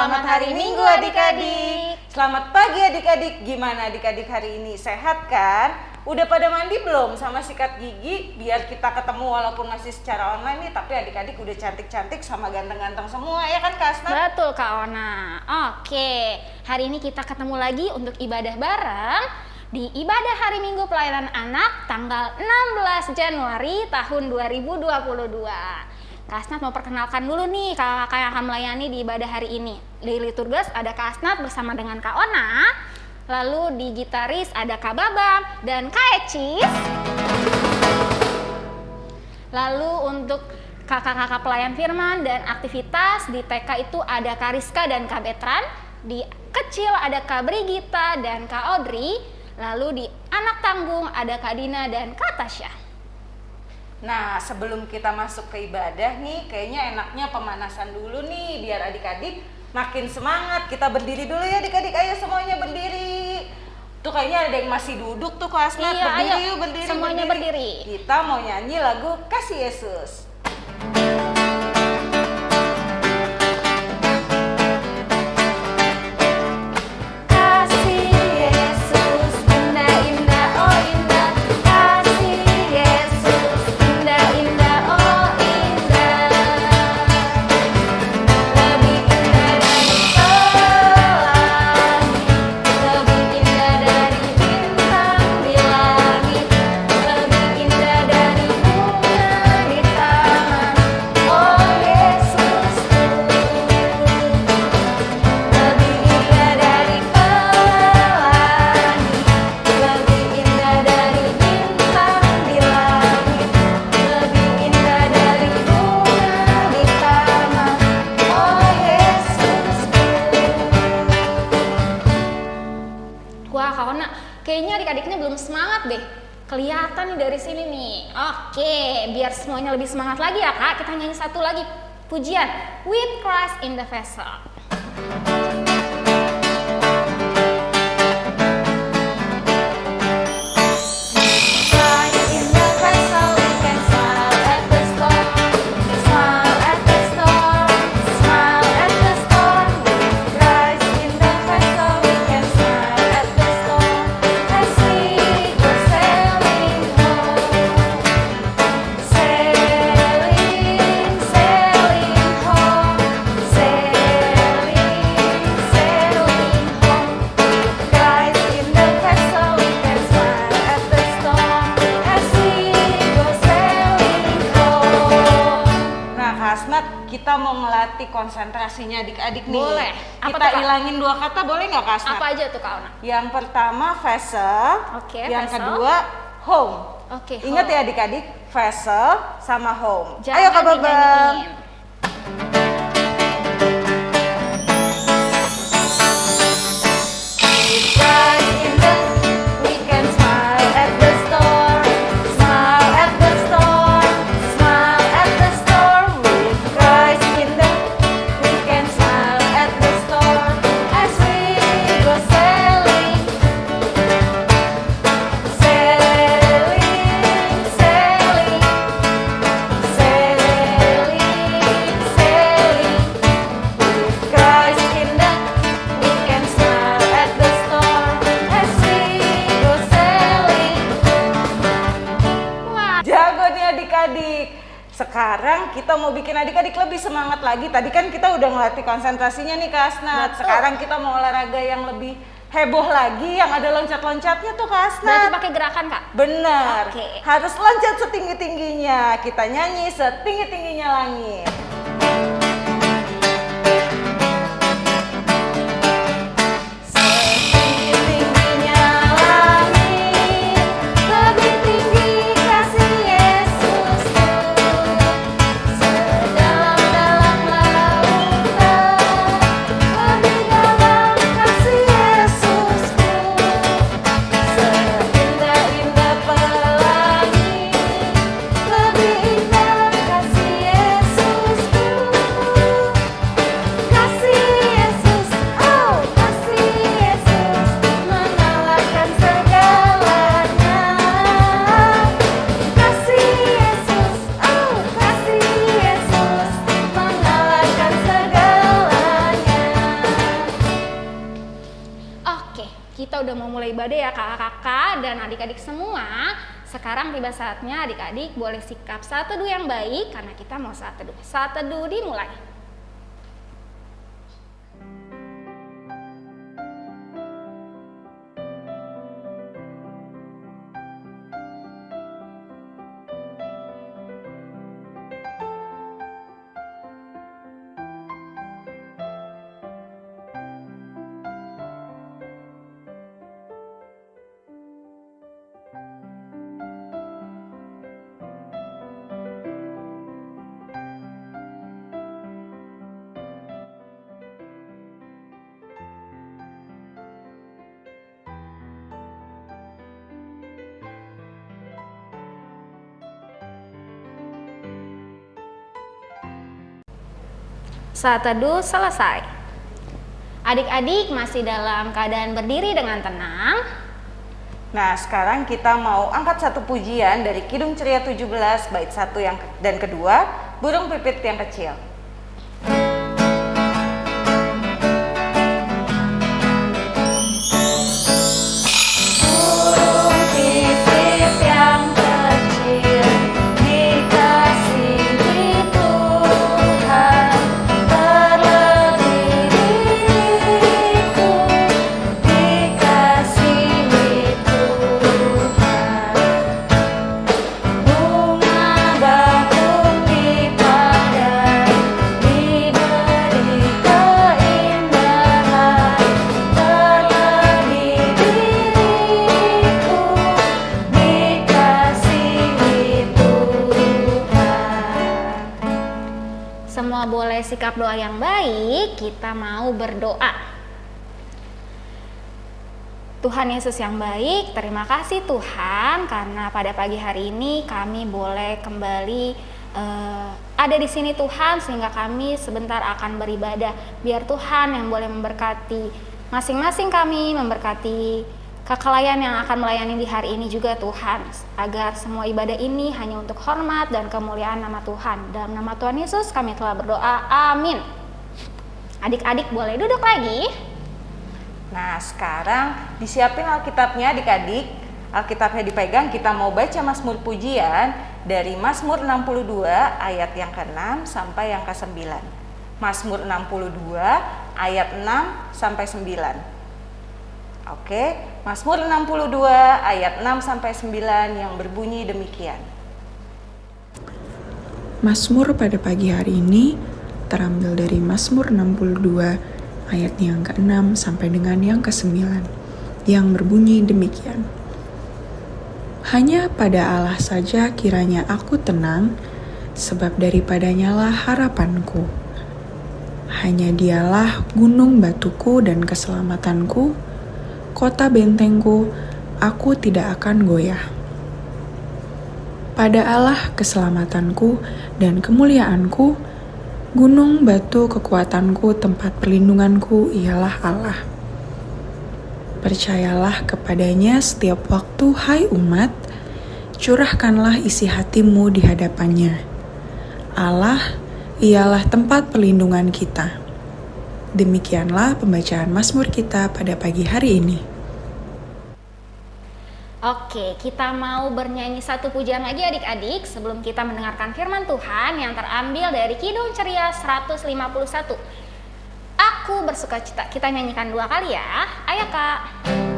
Selamat hari Minggu adik-adik. Selamat pagi adik-adik. Gimana adik-adik hari ini? Sehat kan? Udah pada mandi belum sama sikat gigi? Biar kita ketemu walaupun masih secara online nih, tapi adik-adik udah cantik-cantik sama ganteng-ganteng semua ya kan Kak? Betul Kak Ona. Oke, hari ini kita ketemu lagi untuk ibadah bareng di ibadah hari Minggu pelayanan anak tanggal 16 Januari tahun 2022. Kak Asnat mau perkenalkan dulu nih kakak yang akan melayani di ibadah hari ini. Di liturgas ada Kak bersama dengan Kak Ona, lalu di gitaris ada Kak Babam dan Kak Ecis. Lalu untuk kakak-kakak pelayan firman dan aktivitas di TK itu ada Kak Rizka dan Kak Betran, di kecil ada Kak Brigita dan Kak Audrey, lalu di anak tanggung ada Kak Dina dan Kak Tasya. Nah, sebelum kita masuk ke ibadah nih, kayaknya enaknya pemanasan dulu nih biar adik-adik makin semangat. Kita berdiri dulu ya adik-adik, ayo semuanya berdiri. Tuh kayaknya ada yang masih duduk tuh kelas Iya, berdiri ayo. yuk, berdiri. Semuanya berdiri. Kita mau nyanyi lagu Kasih Yesus. Kelihatan nih dari sini nih. Oke, biar semuanya lebih semangat lagi ya Kak. Kita nyanyi satu lagi. Pujian. With Christ in the Vessel Nah, Kak Asnat, kita mau ngelatih konsentrasinya adik-adik nih. Boleh. Apa kita ilangin dua kata boleh nggak Kak Asnat? Apa aja tuh Kak Ona? Yang pertama vessel, Oke, yang vessel. kedua home. Oke, Ingat home. ya adik-adik, vessel sama home. Jangan Ayo Kak Babang. dinyanyiin. Kita mau bikin adik-adik lebih semangat lagi. Tadi kan kita udah ngelatih konsentrasinya nih Kak Asnat. Betul. Sekarang kita mau olahraga yang lebih heboh lagi, yang ada loncat-loncatnya tuh Kak Berarti pakai gerakan kak? Bener, Oke. harus loncat setinggi-tingginya. Kita nyanyi setinggi-tingginya langit. Adik-adik boleh sikap saat teduh yang baik karena kita mau saat teduh. Saat teduh dimulai. Saat teduh selesai. Adik-adik masih dalam keadaan berdiri dengan tenang. Nah, sekarang kita mau angkat satu pujian dari Kidung Ceria 17 bait 1 yang dan kedua, Burung Pipit yang kecil. Doa yang baik, kita mau berdoa. Tuhan Yesus yang baik, terima kasih Tuhan karena pada pagi hari ini kami boleh kembali uh, ada di sini Tuhan sehingga kami sebentar akan beribadah. Biar Tuhan yang boleh memberkati masing-masing kami, memberkati kekelayan yang akan melayani di hari ini juga Tuhan. Agar semua ibadah ini hanya untuk hormat dan kemuliaan nama Tuhan. Dalam nama Tuhan Yesus kami telah berdoa. Amin. Adik-adik boleh duduk lagi? Nah sekarang disiapin Alkitabnya adik-adik. Alkitabnya dipegang kita mau baca Mazmur pujian dari Mazmur 62 ayat yang ke-6 sampai yang ke-9 Mazmur 62 ayat 6 sampai 9 Oke, Mazmur 62 ayat 6 sampai 9 yang berbunyi demikian. Mazmur pada pagi hari ini terambil dari Mazmur 62 ayat yang ke-6 sampai dengan yang ke-9 yang berbunyi demikian. Hanya pada Allah saja kiranya aku tenang, sebab daripadanya lah harapanku. Hanya dialah gunung batuku dan keselamatanku, kota bentengku, aku tidak akan goyah. Pada Allah keselamatanku dan kemuliaanku, gunung batu kekuatanku, tempat perlindunganku ialah Allah. Percayalah kepadanya setiap waktu, hai umat, curahkanlah isi hatimu di hadapannya. Allah ialah tempat perlindungan kita. Demikianlah pembacaan Mazmur kita pada pagi hari ini. Oke, kita mau bernyanyi satu pujian lagi adik-adik sebelum kita mendengarkan firman Tuhan yang terambil dari Kidung Ceria 151. Aku bersuka cita. Kita nyanyikan dua kali ya. Ayo kak.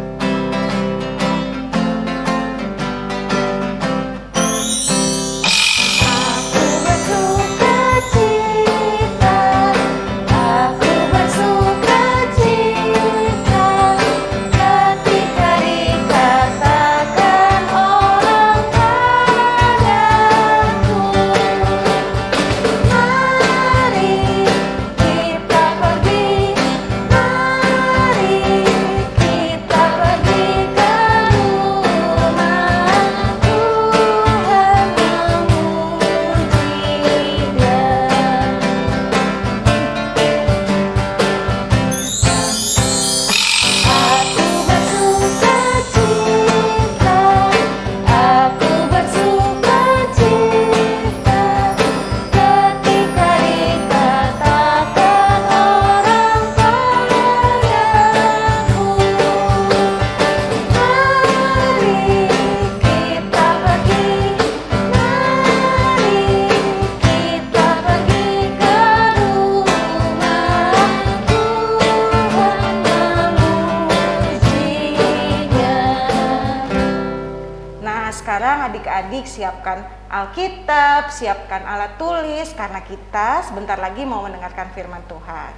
Siapkan Alkitab, siapkan alat tulis karena kita sebentar lagi mau mendengarkan firman Tuhan.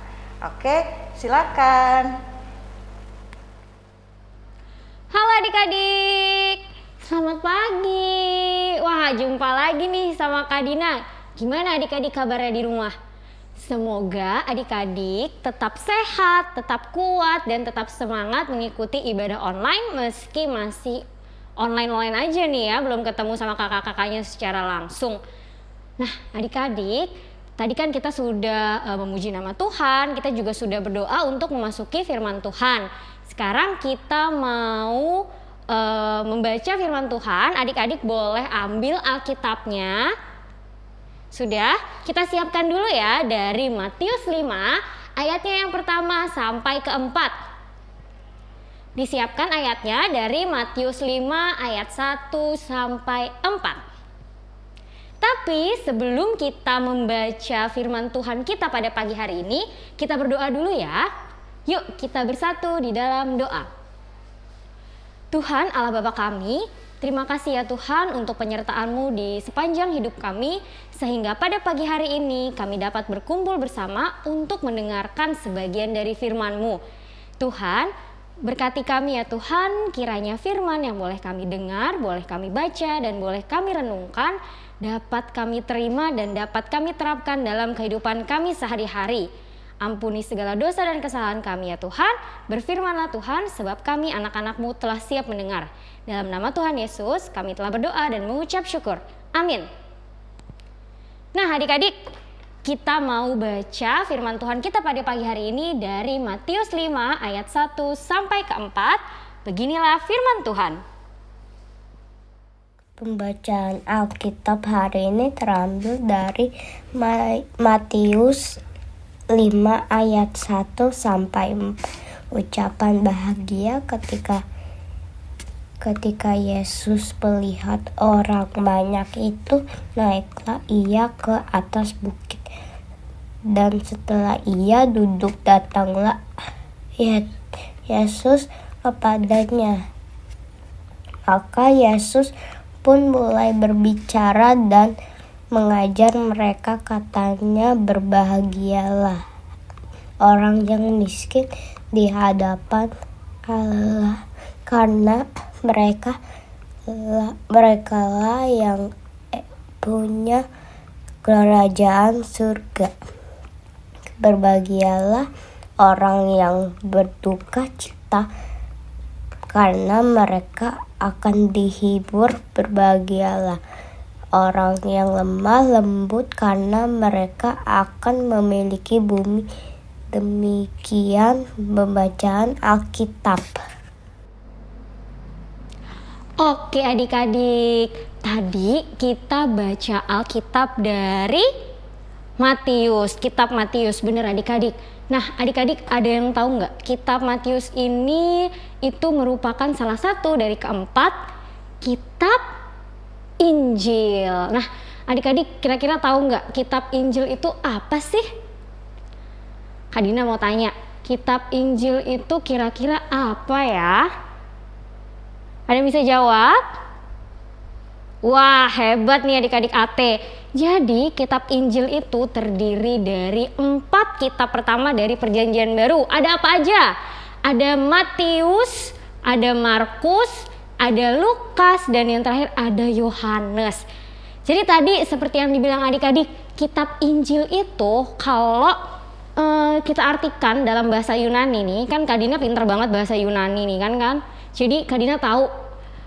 Oke, silakan. Halo adik-adik, selamat pagi. Wah, jumpa lagi nih sama Kak Dina. Gimana adik-adik kabarnya di rumah? Semoga adik-adik tetap sehat, tetap kuat, dan tetap semangat mengikuti ibadah online meski masih online-online aja nih ya, belum ketemu sama kakak-kakaknya secara langsung. Nah, adik-adik, tadi kan kita sudah uh, memuji nama Tuhan, kita juga sudah berdoa untuk memasuki firman Tuhan. Sekarang kita mau uh, membaca firman Tuhan, adik-adik boleh ambil Alkitabnya, sudah? Kita siapkan dulu ya dari Matius 5 ayatnya yang pertama sampai keempat. Disiapkan ayatnya dari Matius 5 ayat 1 sampai 4. Tapi sebelum kita membaca firman Tuhan kita pada pagi hari ini, kita berdoa dulu ya. Yuk kita bersatu di dalam doa. Tuhan Allah Bapa kami, Terima kasih ya Tuhan untuk penyertaan-Mu di sepanjang hidup kami sehingga pada pagi hari ini kami dapat berkumpul bersama untuk mendengarkan sebagian dari firman-Mu. Tuhan, berkati kami ya Tuhan, kiranya firman yang boleh kami dengar, boleh kami baca dan boleh kami renungkan dapat kami terima dan dapat kami terapkan dalam kehidupan kami sehari-hari. Ampuni segala dosa dan kesalahan kami ya Tuhan. Berfirmanlah Tuhan sebab kami anak-anakmu telah siap mendengar. Dalam nama Tuhan Yesus kami telah berdoa dan mengucap syukur. Amin. Nah adik-adik kita mau baca firman Tuhan kita pada pagi hari ini dari Matius 5 ayat 1 sampai ke 4. Beginilah firman Tuhan. Pembacaan Alkitab hari ini terambil dari Matius 5 ayat 1 sampai 4. Ucapan bahagia ketika Ketika Yesus melihat orang banyak itu, naiklah ia ke atas bukit. Dan setelah ia duduk, datanglah Yesus kepadanya. Maka Yesus pun mulai berbicara dan mengajar mereka katanya berbahagialah orang yang miskin di hadapan Allah karena mereka mereka lah yang punya kerajaan surga. Berbahagialah orang yang berduka cita karena mereka akan dihibur. Berbahagialah orang yang lemah lembut karena mereka akan memiliki bumi. Demikian pembacaan Alkitab. Oke adik-adik, tadi kita baca Alkitab dari Matius, kitab Matius, bener adik-adik. Nah adik-adik ada yang tahu nggak kitab Matius ini itu merupakan salah satu dari keempat kitab Injil. Nah adik-adik kira-kira tahu nggak kitab Injil itu apa sih? Kadina mau tanya, kitab Injil itu kira-kira apa ya? Ada yang bisa jawab? Wah, hebat nih adik-adik AT. Jadi, kitab Injil itu terdiri dari empat kitab pertama dari perjanjian baru. Ada apa aja? Ada Matius, ada Markus, ada Lukas, dan yang terakhir ada Yohanes. Jadi tadi seperti yang dibilang adik-adik, kitab Injil itu kalau uh, kita artikan dalam bahasa Yunani nih, kan Kadina pinter banget bahasa Yunani nih kan kan? Jadi Kadina tahu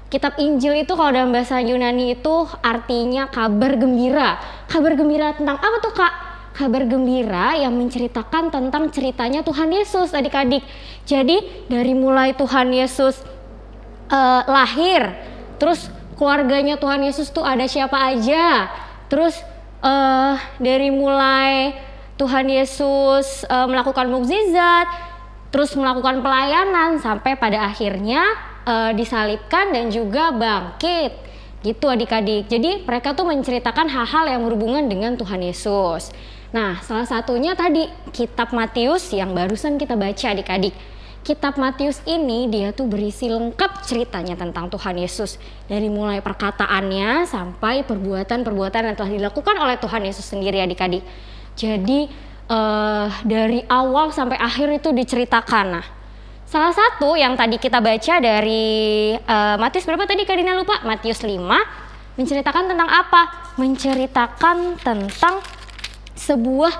kitab Injil itu kalau dalam bahasa Yunani itu artinya kabar gembira. Kabar gembira tentang apa tuh kak? Kabar gembira yang menceritakan tentang ceritanya Tuhan Yesus adik-adik. Jadi dari mulai Tuhan Yesus uh, lahir, terus keluarganya Tuhan Yesus tuh ada siapa aja, terus uh, dari mulai Tuhan Yesus uh, melakukan mukjizat, terus melakukan pelayanan sampai pada akhirnya uh, disalibkan dan juga bangkit gitu adik-adik. Jadi mereka tuh menceritakan hal-hal yang berhubungan dengan Tuhan Yesus. Nah, salah satunya tadi kitab Matius yang barusan kita baca adik-adik. kitab Matius ini dia tuh berisi lengkap ceritanya tentang Tuhan Yesus dari mulai perkataannya sampai perbuatan-perbuatan yang telah dilakukan oleh Tuhan Yesus sendiri adik-adik. Jadi uh, dari awal sampai akhir itu diceritakan. Nah, salah satu yang tadi kita baca dari uh, Matius berapa tadi Kadina lupa? Matius 5 menceritakan tentang apa? Menceritakan tentang sebuah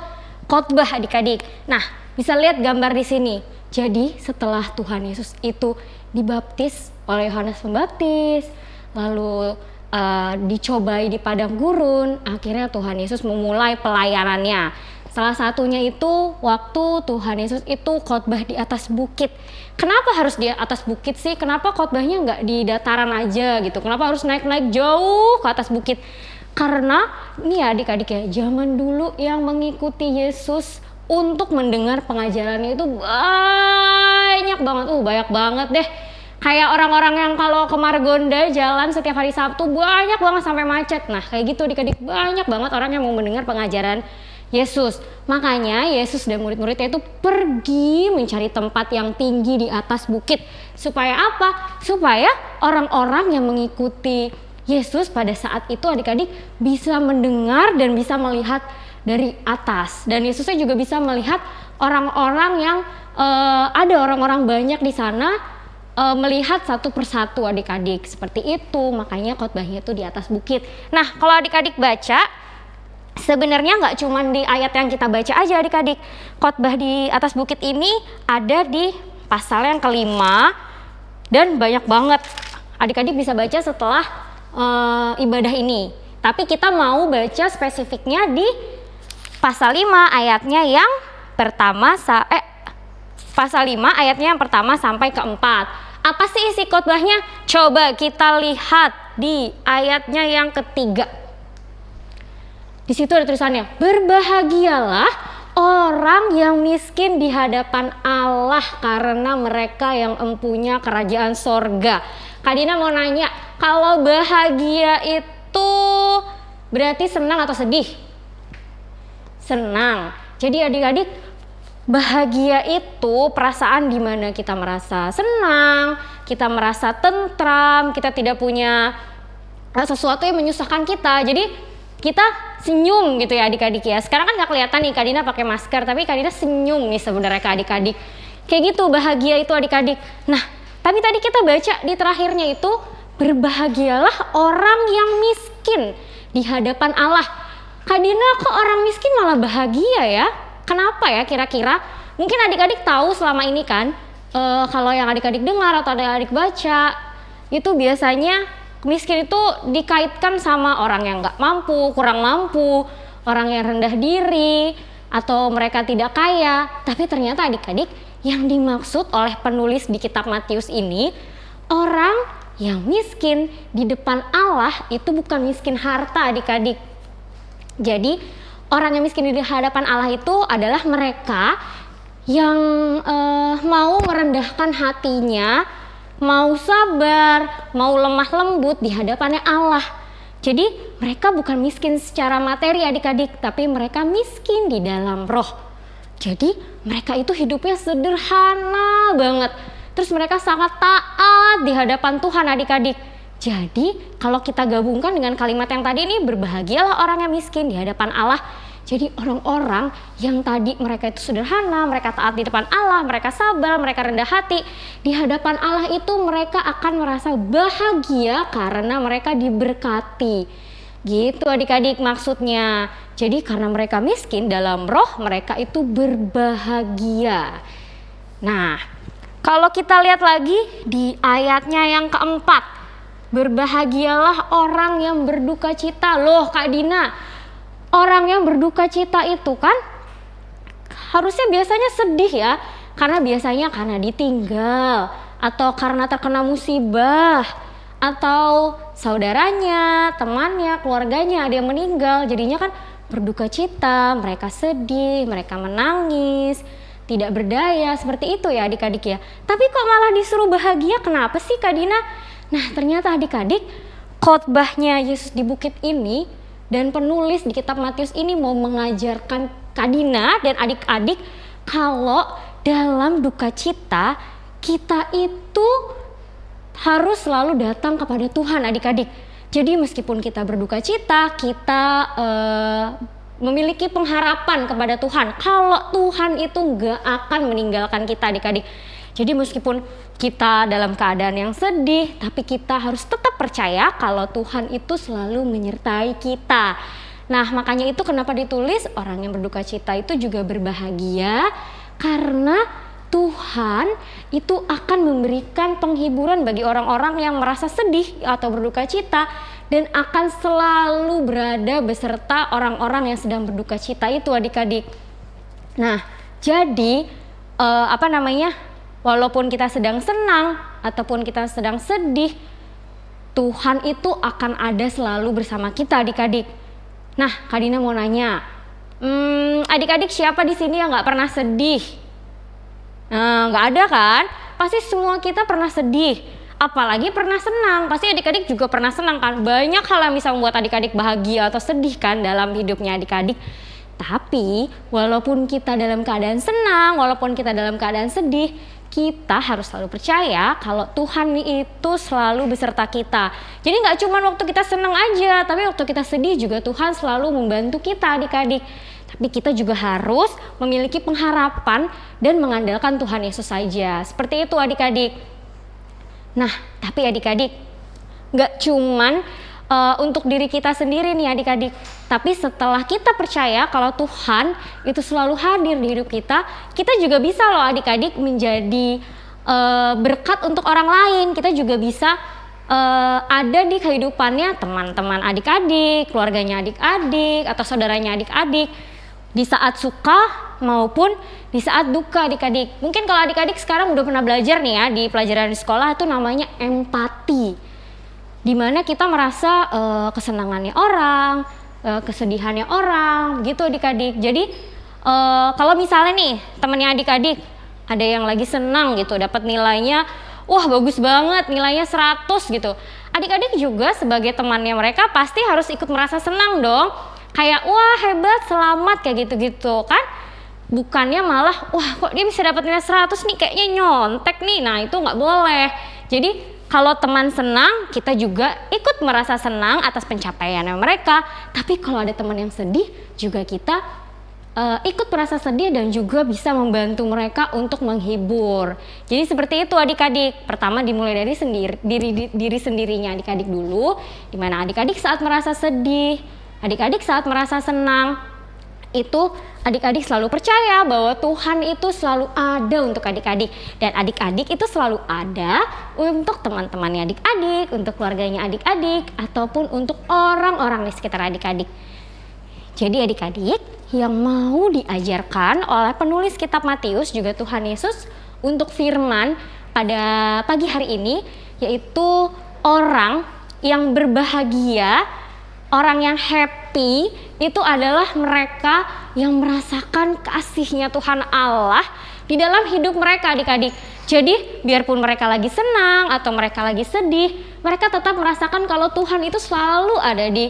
khotbah adik-adik. Nah, bisa lihat gambar di sini jadi setelah Tuhan Yesus itu dibaptis oleh Yohanes Pembaptis, lalu uh, dicobai di padang gurun, akhirnya Tuhan Yesus memulai pelayanannya. Salah satunya itu waktu Tuhan Yesus itu khotbah di atas bukit. Kenapa harus di atas bukit sih? Kenapa khotbahnya nggak di dataran aja gitu? Kenapa harus naik-naik jauh ke atas bukit? Karena ini ya adik-adik ya, zaman dulu yang mengikuti Yesus untuk mendengar pengajarannya itu banyak banget, uh banyak banget deh. Kayak orang-orang yang kalau ke Margonda jalan setiap hari Sabtu banyak banget sampai macet. Nah kayak gitu adik-adik banyak banget orang yang mau mendengar pengajaran Yesus. Makanya Yesus dan murid-muridnya itu pergi mencari tempat yang tinggi di atas bukit. Supaya apa? Supaya orang-orang yang mengikuti Yesus pada saat itu adik-adik bisa mendengar dan bisa melihat dari atas dan Yesusnya juga bisa melihat orang-orang yang uh, ada orang-orang banyak di sana uh, melihat satu persatu adik-adik seperti itu makanya khotbahnya itu di atas bukit nah kalau adik-adik baca sebenarnya nggak cuma di ayat yang kita baca aja adik-adik khotbah di atas bukit ini ada di pasal yang kelima dan banyak banget adik-adik bisa baca setelah uh, ibadah ini tapi kita mau baca spesifiknya di pasal 5 ayatnya yang pertama eh pasal 5 ayatnya yang pertama sampai keempat. Apa sih isi khotbahnya? Coba kita lihat di ayatnya yang ketiga. Di situ ada tulisannya, berbahagialah orang yang miskin di hadapan Allah karena mereka yang empunya kerajaan sorga. Kadina mau nanya, kalau bahagia itu berarti senang atau sedih? senang. Jadi adik-adik bahagia itu perasaan di mana kita merasa senang, kita merasa tentram, kita tidak punya sesuatu yang menyusahkan kita. Jadi kita senyum gitu ya adik-adik ya. Sekarang kan nggak kelihatan nih Kadina pakai masker, tapi Kadina senyum nih sebenarnya ke adik-adik. Kayak gitu bahagia itu adik-adik. Nah, tapi tadi kita baca di terakhirnya itu berbahagialah orang yang miskin di hadapan Allah Kak Dina kok orang miskin malah bahagia ya? Kenapa ya kira-kira? Mungkin adik-adik tahu selama ini kan, uh, kalau yang adik-adik dengar atau adik-adik baca, itu biasanya miskin itu dikaitkan sama orang yang nggak mampu, kurang mampu, orang yang rendah diri, atau mereka tidak kaya. Tapi ternyata adik-adik yang dimaksud oleh penulis di kitab Matius ini, orang yang miskin di depan Allah itu bukan miskin harta adik-adik, jadi orang yang miskin di hadapan Allah itu adalah mereka yang uh, mau merendahkan hatinya, mau sabar, mau lemah lembut di hadapannya Allah. Jadi mereka bukan miskin secara materi adik-adik, tapi mereka miskin di dalam roh. Jadi mereka itu hidupnya sederhana banget. Terus mereka sangat taat di hadapan Tuhan adik-adik jadi kalau kita gabungkan dengan kalimat yang tadi ini berbahagialah orang yang miskin di hadapan Allah. Jadi orang-orang yang tadi mereka itu sederhana, mereka taat di depan Allah, mereka sabar, mereka rendah hati. Di hadapan Allah itu mereka akan merasa bahagia karena mereka diberkati. Gitu adik-adik maksudnya. Jadi karena mereka miskin dalam roh mereka itu berbahagia. Nah, kalau kita lihat lagi di ayatnya yang keempat, Berbahagialah orang yang berduka cita. Loh Kak Dina, orang yang berduka cita itu kan harusnya biasanya sedih ya. Karena biasanya karena ditinggal atau karena terkena musibah atau saudaranya, temannya, keluarganya ada yang meninggal. Jadinya kan berduka cita, mereka sedih, mereka menangis, tidak berdaya seperti itu ya adik-adik ya. Tapi kok malah disuruh bahagia? Kenapa sih Kak Dina? Nah, ternyata adik-adik, khotbahnya Yesus di bukit ini dan penulis di kitab Matius ini mau mengajarkan Kadina dan adik-adik kalau dalam duka cita kita itu harus selalu datang kepada Tuhan adik-adik. Jadi meskipun kita berduka cita, kita uh, memiliki pengharapan kepada Tuhan. Kalau Tuhan itu nggak akan meninggalkan kita adik-adik. Jadi meskipun kita dalam keadaan yang sedih, tapi kita harus tetap percaya kalau Tuhan itu selalu menyertai kita. Nah, makanya itu kenapa ditulis orang yang berduka cita itu juga berbahagia karena Tuhan itu akan memberikan penghiburan bagi orang-orang yang merasa sedih atau berduka cita dan akan selalu berada beserta orang-orang yang sedang berduka cita itu adik-adik. Nah, jadi uh, apa namanya? Walaupun kita sedang senang ataupun kita sedang sedih, Tuhan itu akan ada selalu bersama kita adik-adik. Nah, Kadina mau nanya, hmm, adik-adik siapa di sini yang nggak pernah sedih? Nah, nggak ada kan? Pasti semua kita pernah sedih. Apalagi pernah senang. Pasti adik-adik juga pernah senang kan? Banyak hal yang bisa membuat adik-adik bahagia atau sedih kan dalam hidupnya adik-adik. Tapi walaupun kita dalam keadaan senang, walaupun kita dalam keadaan sedih, kita harus selalu percaya kalau Tuhan itu selalu beserta kita. Jadi nggak cuma waktu kita senang aja, tapi waktu kita sedih juga Tuhan selalu membantu kita adik-adik. Tapi kita juga harus memiliki pengharapan dan mengandalkan Tuhan Yesus saja. Seperti itu adik-adik. Nah, tapi adik-adik, nggak cuman uh, untuk diri kita sendiri nih adik-adik. Tapi setelah kita percaya kalau Tuhan itu selalu hadir di hidup kita, kita juga bisa loh adik-adik menjadi uh, berkat untuk orang lain. Kita juga bisa uh, ada di kehidupannya teman-teman adik-adik, keluarganya adik-adik, atau saudaranya adik-adik. Di saat suka maupun di saat duka adik-adik. Mungkin kalau adik-adik sekarang udah pernah belajar nih ya di pelajaran di sekolah itu namanya empati di mana kita merasa uh, kesenangannya orang, uh, kesedihannya orang, gitu adik-adik. Jadi uh, kalau misalnya nih temennya adik-adik ada yang lagi senang gitu, dapat nilainya, wah bagus banget, nilainya 100 gitu. Adik-adik juga sebagai temannya mereka pasti harus ikut merasa senang dong. Kayak wah hebat, selamat kayak gitu-gitu kan bukannya malah wah kok dia bisa dapat nilai 100 nih kayaknya nyontek nih nah itu nggak boleh jadi kalau teman senang, kita juga ikut merasa senang atas pencapaiannya mereka. Tapi kalau ada teman yang sedih, juga kita uh, ikut merasa sedih dan juga bisa membantu mereka untuk menghibur. Jadi seperti itu adik-adik. Pertama dimulai dari sendiri diri diri sendirinya adik-adik dulu, di mana adik-adik saat merasa sedih, adik-adik saat merasa senang, itu adik-adik selalu percaya bahwa Tuhan itu selalu ada untuk adik-adik dan adik-adik itu selalu ada untuk teman-temannya adik-adik, untuk keluarganya adik-adik ataupun untuk orang-orang di sekitar adik-adik. Jadi adik-adik yang mau diajarkan oleh penulis kitab Matius juga Tuhan Yesus untuk firman pada pagi hari ini yaitu orang yang berbahagia, orang yang happy itu adalah mereka yang merasakan kasihnya Tuhan Allah di dalam hidup mereka adik-adik. Jadi biarpun mereka lagi senang atau mereka lagi sedih, mereka tetap merasakan kalau Tuhan itu selalu ada di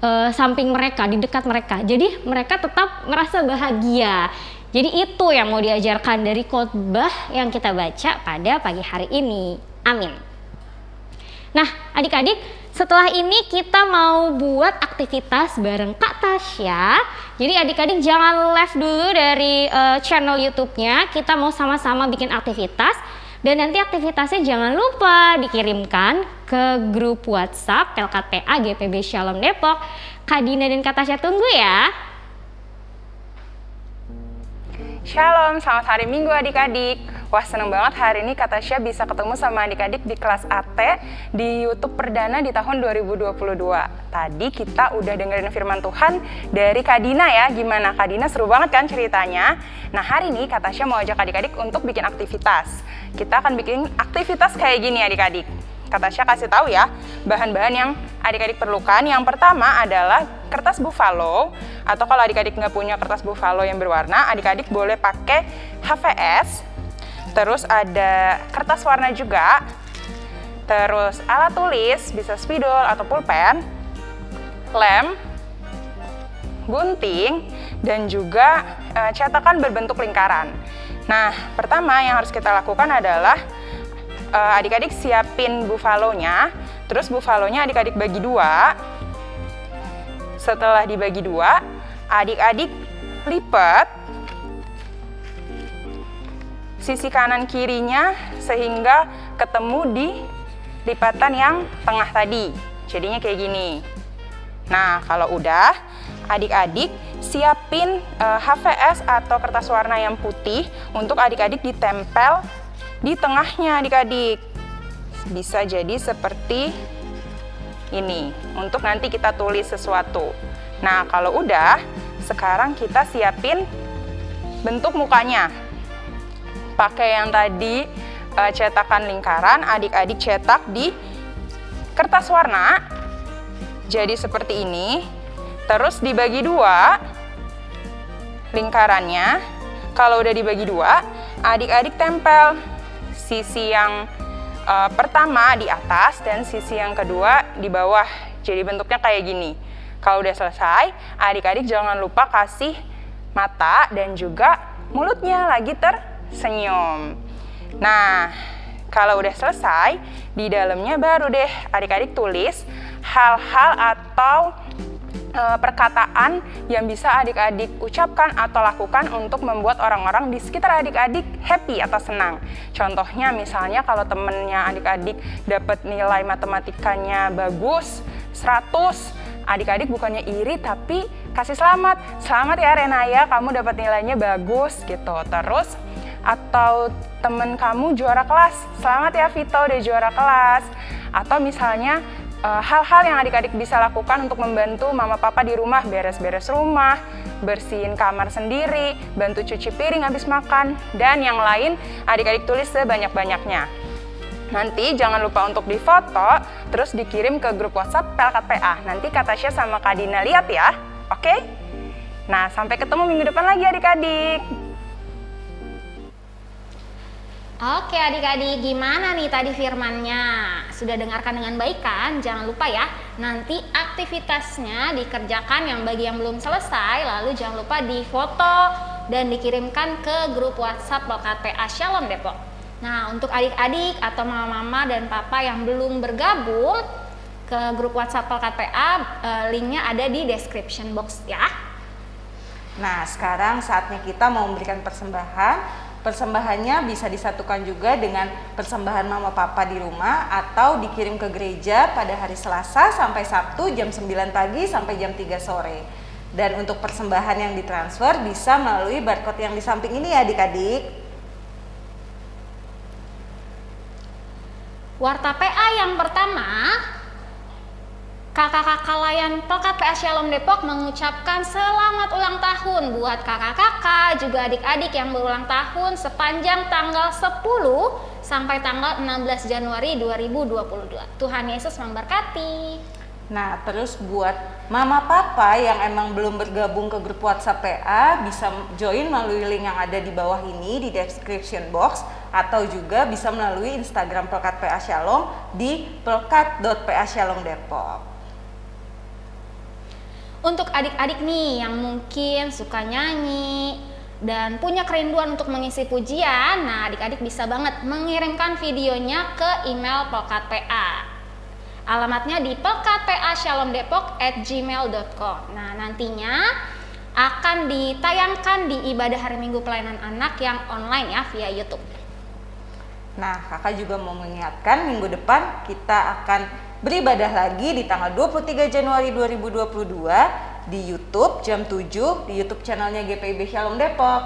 uh, samping mereka, di dekat mereka. Jadi mereka tetap merasa bahagia. Jadi itu yang mau diajarkan dari khotbah yang kita baca pada pagi hari ini. Amin. Nah, adik-adik, setelah ini kita mau buat aktivitas bareng Kak Tasya. Jadi adik-adik jangan left dulu dari uh, channel YouTube-nya. Kita mau sama-sama bikin aktivitas. Dan nanti aktivitasnya jangan lupa dikirimkan ke grup WhatsApp LKTA GPB Shalom Depok. Kak Dina dan Kak Tasya tunggu ya. Shalom, selamat hari Minggu adik-adik. Wah seneng banget hari ini Kak Tasya bisa ketemu sama adik-adik di kelas AT di YouTube perdana di tahun 2022. Tadi kita udah dengerin firman Tuhan dari Kak Dina ya. Gimana Kak Dina seru banget kan ceritanya? Nah hari ini Kak Tasya mau ajak adik-adik untuk bikin aktivitas. Kita akan bikin aktivitas kayak gini adik-adik. Kak Tasya kasih tahu ya bahan-bahan yang adik-adik perlukan. Yang pertama adalah kertas buffalo atau kalau adik-adik nggak punya kertas buffalo yang berwarna, adik-adik boleh pakai HVS. Terus ada kertas warna juga. Terus alat tulis bisa spidol atau pulpen, lem, gunting, dan juga e, cetakan berbentuk lingkaran. Nah, pertama yang harus kita lakukan adalah uh, adik-adik siapin bufalonya, terus bufalonya adik-adik bagi dua. Setelah dibagi dua, adik-adik lipat sisi kanan kirinya sehingga ketemu di lipatan yang tengah tadi. Jadinya kayak gini. Nah, kalau udah, adik-adik siapin uh, HVS atau kertas warna yang putih untuk adik-adik ditempel di tengahnya adik-adik. Bisa jadi seperti ini untuk nanti kita tulis sesuatu. Nah, kalau udah, sekarang kita siapin bentuk mukanya. Pakai yang tadi uh, cetakan lingkaran, adik-adik cetak di kertas warna. Jadi seperti ini. Terus dibagi dua lingkarannya. Kalau udah dibagi dua, adik-adik tempel sisi yang uh, pertama di atas dan sisi yang kedua di bawah. Jadi bentuknya kayak gini. Kalau udah selesai, adik-adik jangan lupa kasih mata dan juga mulutnya lagi tersenyum. Nah, kalau udah selesai, di dalamnya baru deh adik-adik tulis hal-hal atau perkataan yang bisa adik-adik ucapkan atau lakukan untuk membuat orang-orang di sekitar adik-adik happy atau senang. Contohnya misalnya kalau temennya adik-adik dapat nilai matematikanya bagus, 100, adik-adik bukannya iri tapi kasih selamat. Selamat ya Renaya, kamu dapat nilainya bagus gitu. Terus atau temen kamu juara kelas, selamat ya Vito udah juara kelas. Atau misalnya hal-hal yang adik-adik bisa lakukan untuk membantu mama papa di rumah beres-beres rumah, bersihin kamar sendiri, bantu cuci piring habis makan, dan yang lain adik-adik tulis sebanyak-banyaknya. Nanti jangan lupa untuk difoto, terus dikirim ke grup WhatsApp Pelkat PA. Nanti Kak Tasya sama Kak Dina lihat ya, oke? Nah, sampai ketemu minggu depan lagi adik-adik. Oke adik-adik, gimana nih tadi firmannya? Sudah dengarkan dengan baik kan? Jangan lupa ya, nanti aktivitasnya dikerjakan yang bagi yang belum selesai, lalu jangan lupa difoto dan dikirimkan ke grup WhatsApp Lokat PA Shalom Depok. Nah, untuk adik-adik atau mama-mama dan papa yang belum bergabung ke grup WhatsApp Lokat PA, eh, linknya ada di description box ya. Nah, sekarang saatnya kita mau memberikan persembahan Persembahannya bisa disatukan juga dengan persembahan mama papa di rumah atau dikirim ke gereja pada hari Selasa sampai Sabtu jam 9 pagi sampai jam 3 sore. Dan untuk persembahan yang ditransfer bisa melalui barcode yang di samping ini ya adik-adik. Warta PA yang pertama Kakak-kakak layan Pelkat PA Shalom Depok mengucapkan selamat ulang tahun buat kakak-kakak juga adik-adik yang berulang tahun sepanjang tanggal 10 sampai tanggal 16 Januari 2022. Tuhan Yesus memberkati. Nah, terus buat mama papa yang emang belum bergabung ke grup WhatsApp PA bisa join melalui link yang ada di bawah ini di description box atau juga bisa melalui Instagram Pelkat PA Shalom di pelkat.pa Shalom Depok. Untuk adik-adik nih yang mungkin suka nyanyi dan punya kerinduan untuk mengisi pujian, nah adik-adik bisa banget mengirimkan videonya ke email Pelkat PA. Alamatnya di pelkatpa@shalomdepok@gmail.com. Nah, nantinya akan ditayangkan di ibadah hari Minggu pelayanan anak yang online ya via YouTube. Nah, kakak juga mau mengingatkan minggu depan kita akan beribadah lagi di tanggal 23 Januari 2022 di YouTube jam 7 di YouTube channelnya GPIB Shalom Depok.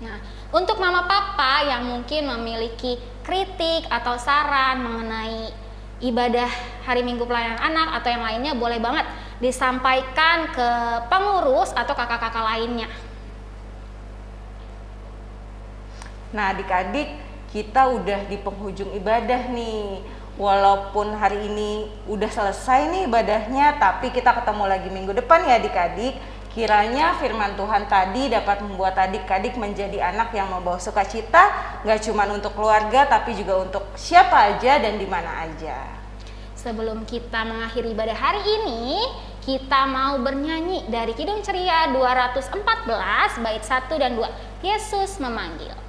Nah, untuk mama papa yang mungkin memiliki kritik atau saran mengenai ibadah hari Minggu pelayanan anak atau yang lainnya boleh banget disampaikan ke pengurus atau kakak-kakak lainnya. Nah, adik-adik, kita udah di penghujung ibadah nih walaupun hari ini udah selesai nih ibadahnya, tapi kita ketemu lagi minggu depan ya adik-adik. Kiranya firman Tuhan tadi dapat membuat adik-adik menjadi anak yang membawa sukacita, gak cuma untuk keluarga, tapi juga untuk siapa aja dan di mana aja. Sebelum kita mengakhiri ibadah hari ini, kita mau bernyanyi dari Kidung Ceria 214 bait 1 dan 2. Yesus memanggil.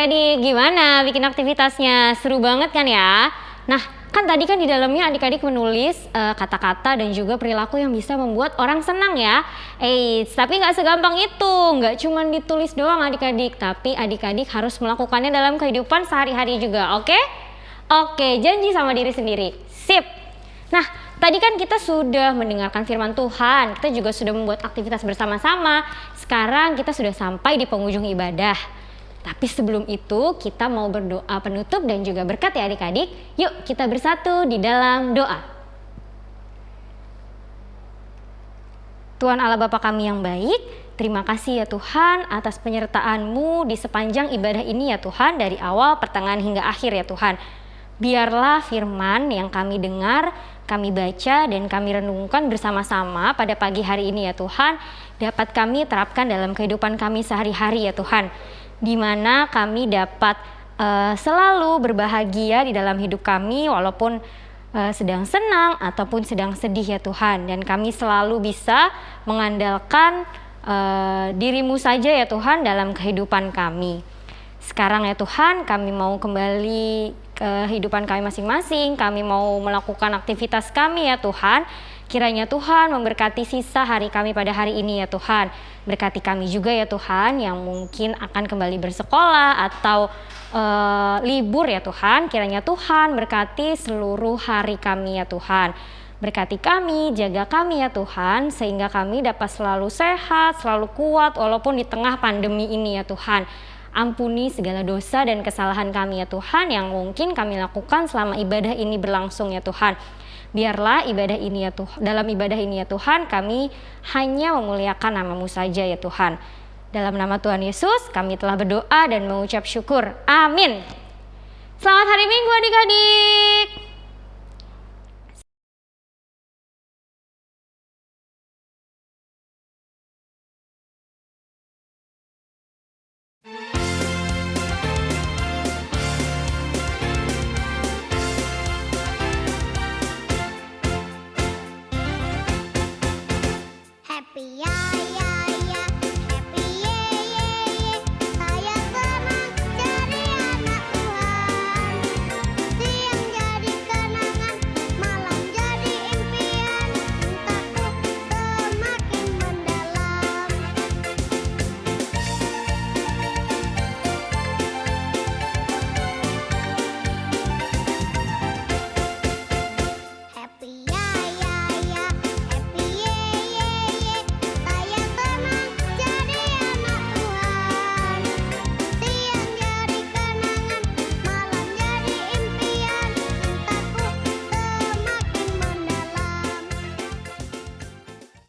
Adik-adik gimana bikin aktivitasnya? Seru banget kan ya? Nah, kan tadi kan di dalamnya adik-adik menulis eh, kata-kata dan juga perilaku yang bisa membuat orang senang ya. Eh, tapi nggak segampang itu. Nggak cuma ditulis doang adik-adik, tapi adik-adik harus melakukannya dalam kehidupan sehari-hari juga, oke? Oke, janji sama diri sendiri. Sip. Nah, tadi kan kita sudah mendengarkan firman Tuhan, kita juga sudah membuat aktivitas bersama-sama. Sekarang kita sudah sampai di penghujung ibadah. Tapi sebelum itu kita mau berdoa penutup dan juga berkat ya adik-adik. Yuk kita bersatu di dalam doa. Tuhan Allah Bapa kami yang baik, terima kasih ya Tuhan atas penyertaan-Mu di sepanjang ibadah ini ya Tuhan dari awal, pertengahan hingga akhir ya Tuhan. Biarlah firman yang kami dengar, kami baca dan kami renungkan bersama-sama pada pagi hari ini ya Tuhan, dapat kami terapkan dalam kehidupan kami sehari-hari ya Tuhan. Di mana kami dapat eh, selalu berbahagia di dalam hidup kami walaupun eh, sedang senang ataupun sedang sedih ya Tuhan dan kami selalu bisa mengandalkan eh, dirimu saja ya Tuhan dalam kehidupan kami. Sekarang ya Tuhan kami mau kembali kehidupan kami masing-masing, kami mau melakukan aktivitas kami ya Tuhan. Kiranya Tuhan memberkati sisa hari kami pada hari ini ya Tuhan. Berkati kami juga ya Tuhan yang mungkin akan kembali bersekolah atau eh, libur ya Tuhan. Kiranya Tuhan berkati seluruh hari kami ya Tuhan. Berkati kami, jaga kami ya Tuhan, sehingga kami dapat selalu sehat, selalu kuat walaupun di tengah pandemi ini ya Tuhan. Ampuni segala dosa dan kesalahan kami ya Tuhan yang mungkin kami lakukan selama ibadah ini berlangsung ya Tuhan. Biarlah ibadah ini ya Tuhan, dalam ibadah ini ya Tuhan kami hanya memuliakan namamu saja ya Tuhan. Dalam nama Tuhan Yesus kami telah berdoa dan mengucap syukur. Amin. Selamat hari Minggu adik-adik.